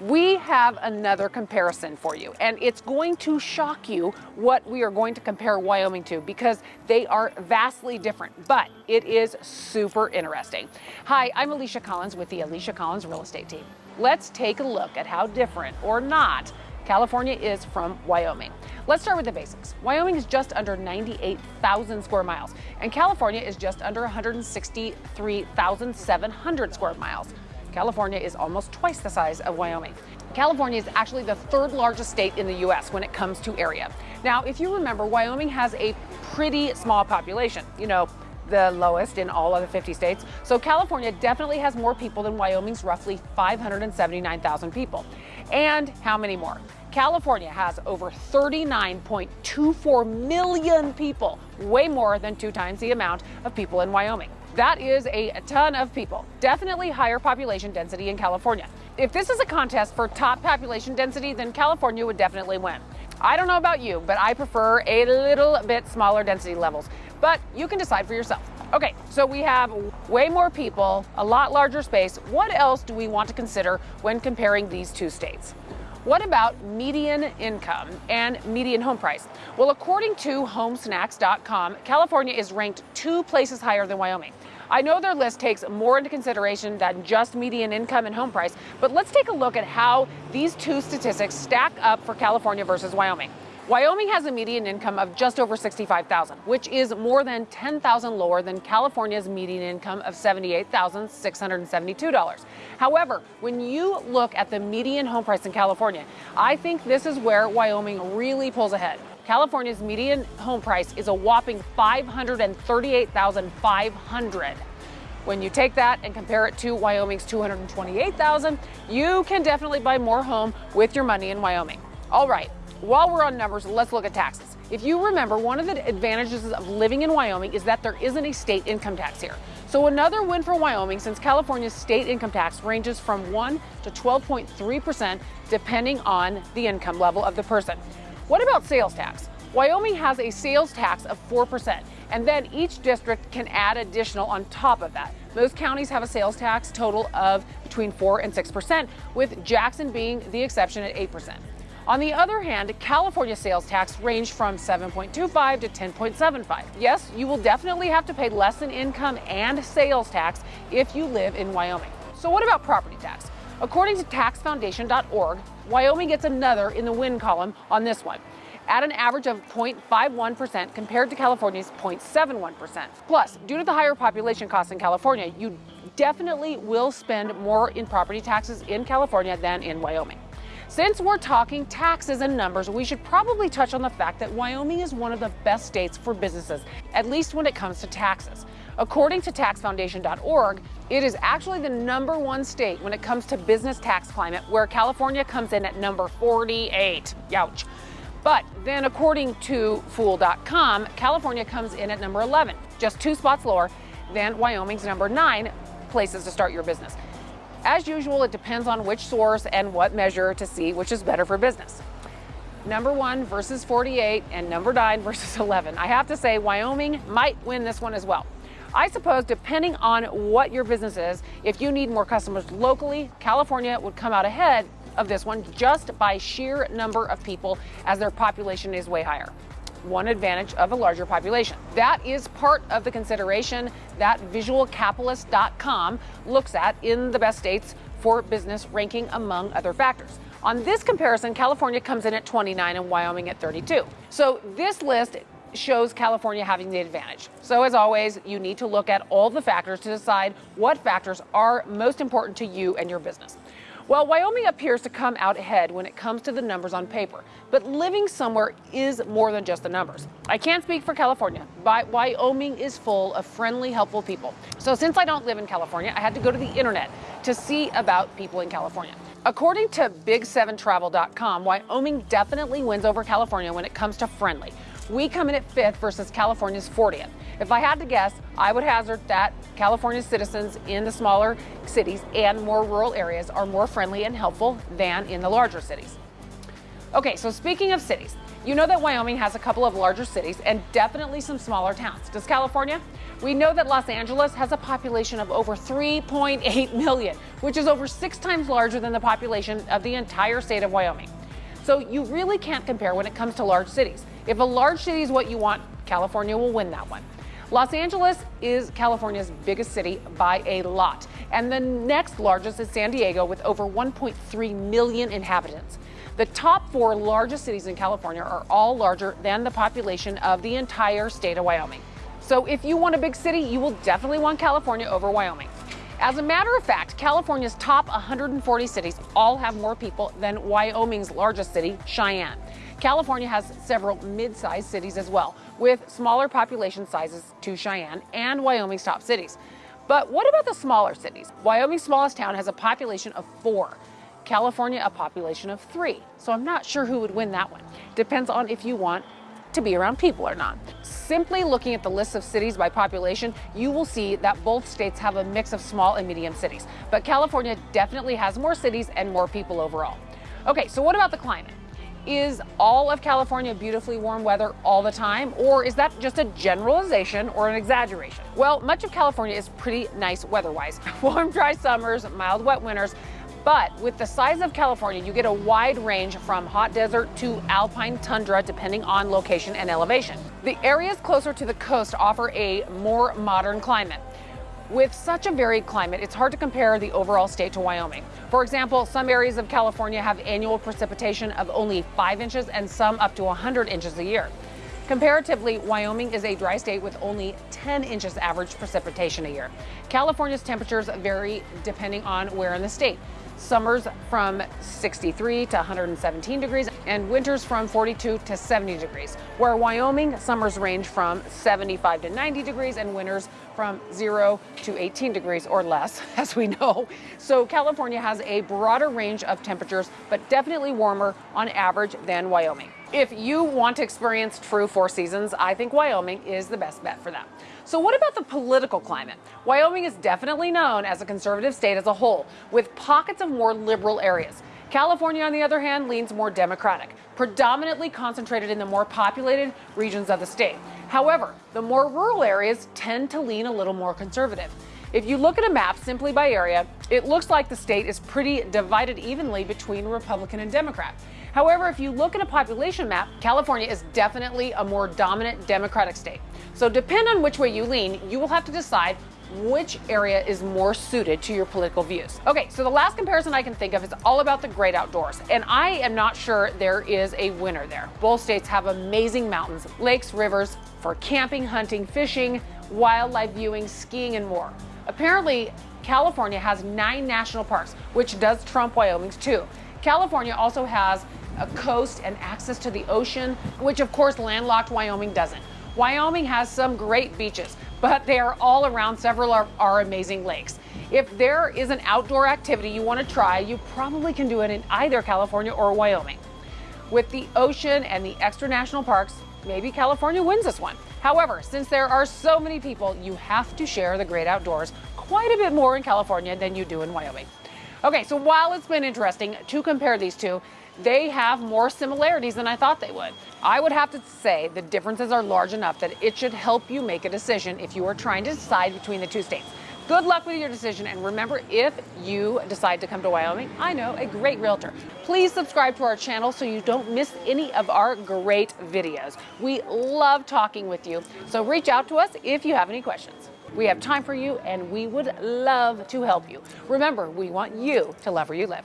We have another comparison for you, and it's going to shock you what we are going to compare Wyoming to because they are vastly different, but it is super interesting. Hi, I'm Alicia Collins with the Alicia Collins Real Estate Team. Let's take a look at how different or not California is from Wyoming. Let's start with the basics. Wyoming is just under 98,000 square miles, and California is just under 163,700 square miles. California is almost twice the size of Wyoming. California is actually the third largest state in the U.S. when it comes to area. Now, if you remember, Wyoming has a pretty small population, you know, the lowest in all of the 50 states. So California definitely has more people than Wyoming's roughly 579,000 people. And how many more? California has over 39.24 million people, way more than two times the amount of people in Wyoming. That is a ton of people. Definitely higher population density in California. If this is a contest for top population density, then California would definitely win. I don't know about you, but I prefer a little bit smaller density levels. But you can decide for yourself. Okay, so we have way more people, a lot larger space. What else do we want to consider when comparing these two states? What about median income and median home price? Well, according to homesnacks.com, California is ranked two places higher than Wyoming. I know their list takes more into consideration than just median income and home price, but let's take a look at how these two statistics stack up for California versus Wyoming. Wyoming has a median income of just over 65,000, which is more than 10,000 lower than California's median income of $78,672. However, when you look at the median home price in California, I think this is where Wyoming really pulls ahead. California's median home price is a whopping 538,500. When you take that and compare it to Wyoming's 228,000, you can definitely buy more home with your money in Wyoming. All right, while we're on numbers, let's look at taxes. If you remember, one of the advantages of living in Wyoming is that there isn't a state income tax here. So another win for Wyoming since California's state income tax ranges from 1 to 12.3% depending on the income level of the person. What about sales tax? Wyoming has a sales tax of 4%, and then each district can add additional on top of that. Most counties have a sales tax total of between 4 and 6%, with Jackson being the exception at 8%. On the other hand, California sales tax range from 7.25 to 10.75. Yes, you will definitely have to pay less in income and sales tax if you live in Wyoming. So what about property tax? According to taxfoundation.org, Wyoming gets another in the win column on this one at an average of 0.51% compared to California's 0.71%. Plus, due to the higher population costs in California, you definitely will spend more in property taxes in California than in Wyoming. Since we're talking taxes and numbers, we should probably touch on the fact that Wyoming is one of the best states for businesses, at least when it comes to taxes. According to taxfoundation.org, it is actually the number one state when it comes to business tax climate, where California comes in at number 48. Youch. But then, according to Fool.com, California comes in at number 11, just two spots lower than Wyoming's number nine places to start your business. As usual, it depends on which source and what measure to see which is better for business. Number one versus 48 and number nine versus 11. I have to say, Wyoming might win this one as well. I suppose depending on what your business is, if you need more customers locally, California would come out ahead of this one just by sheer number of people as their population is way higher one advantage of a larger population. That is part of the consideration that visualcapitalist.com looks at in the best states for business ranking among other factors. On this comparison, California comes in at 29 and Wyoming at 32. So this list shows California having the advantage. So as always, you need to look at all the factors to decide what factors are most important to you and your business. Well, Wyoming appears to come out ahead when it comes to the numbers on paper, but living somewhere is more than just the numbers. I can't speak for California, but Wyoming is full of friendly, helpful people. So since I don't live in California, I had to go to the internet to see about people in California. According to Big7Travel.com, Wyoming definitely wins over California when it comes to friendly. We come in at fifth versus California's 40th. If I had to guess, I would hazard that California's citizens in the smaller cities and more rural areas are more friendly and helpful than in the larger cities. Okay, so speaking of cities, you know that Wyoming has a couple of larger cities and definitely some smaller towns. Does California? We know that Los Angeles has a population of over 3.8 million, which is over six times larger than the population of the entire state of Wyoming. So you really can't compare when it comes to large cities. If a large city is what you want, California will win that one. Los Angeles is California's biggest city by a lot, and the next largest is San Diego with over 1.3 million inhabitants. The top four largest cities in California are all larger than the population of the entire state of Wyoming. So if you want a big city, you will definitely want California over Wyoming. As a matter of fact, California's top 140 cities all have more people than Wyoming's largest city, Cheyenne. California has several mid-sized cities as well, with smaller population sizes to Cheyenne and Wyoming's top cities. But what about the smaller cities? Wyoming's smallest town has a population of four. California, a population of three. So I'm not sure who would win that one. Depends on if you want to be around people or not. Simply looking at the list of cities by population, you will see that both states have a mix of small and medium cities. But California definitely has more cities and more people overall. Okay, so what about the climate? Is all of California beautifully warm weather all the time, or is that just a generalization or an exaggeration? Well, much of California is pretty nice weather-wise. Warm, dry summers, mild, wet winters, but with the size of California, you get a wide range from hot desert to alpine tundra, depending on location and elevation. The areas closer to the coast offer a more modern climate. With such a varied climate, it's hard to compare the overall state to Wyoming. For example, some areas of California have annual precipitation of only 5 inches and some up to 100 inches a year. Comparatively, Wyoming is a dry state with only 10 inches average precipitation a year. California's temperatures vary depending on where in the state. Summers from 63 to 117 degrees and winters from 42 to 70 degrees. Where Wyoming, summers range from 75 to 90 degrees and winters from 0 to 18 degrees or less, as we know. So California has a broader range of temperatures, but definitely warmer on average than Wyoming. If you want to experience true four seasons, I think Wyoming is the best bet for that. So what about the political climate? Wyoming is definitely known as a conservative state as a whole, with pockets of more liberal areas. California, on the other hand, leans more Democratic, predominantly concentrated in the more populated regions of the state. However, the more rural areas tend to lean a little more conservative. If you look at a map simply by area, it looks like the state is pretty divided evenly between Republican and Democrat. However, if you look at a population map, California is definitely a more dominant Democratic state. So depend on which way you lean, you will have to decide which area is more suited to your political views. Okay, so the last comparison I can think of is all about the great outdoors, and I am not sure there is a winner there. Both states have amazing mountains, lakes, rivers for camping, hunting, fishing, wildlife viewing, skiing, and more. Apparently, California has nine national parks, which does trump Wyoming's two. California also has a coast and access to the ocean, which of course landlocked Wyoming doesn't. Wyoming has some great beaches, but they are all around several of our amazing lakes. If there is an outdoor activity you want to try, you probably can do it in either California or Wyoming. With the ocean and the extra national parks, maybe California wins this one. However, since there are so many people, you have to share the great outdoors quite a bit more in California than you do in Wyoming. Okay, so while it's been interesting to compare these two, they have more similarities than I thought they would. I would have to say the differences are large enough that it should help you make a decision if you are trying to decide between the two states. Good luck with your decision, and remember, if you decide to come to Wyoming, I know a great realtor. Please subscribe to our channel so you don't miss any of our great videos. We love talking with you, so reach out to us if you have any questions. We have time for you, and we would love to help you. Remember, we want you to love where you live.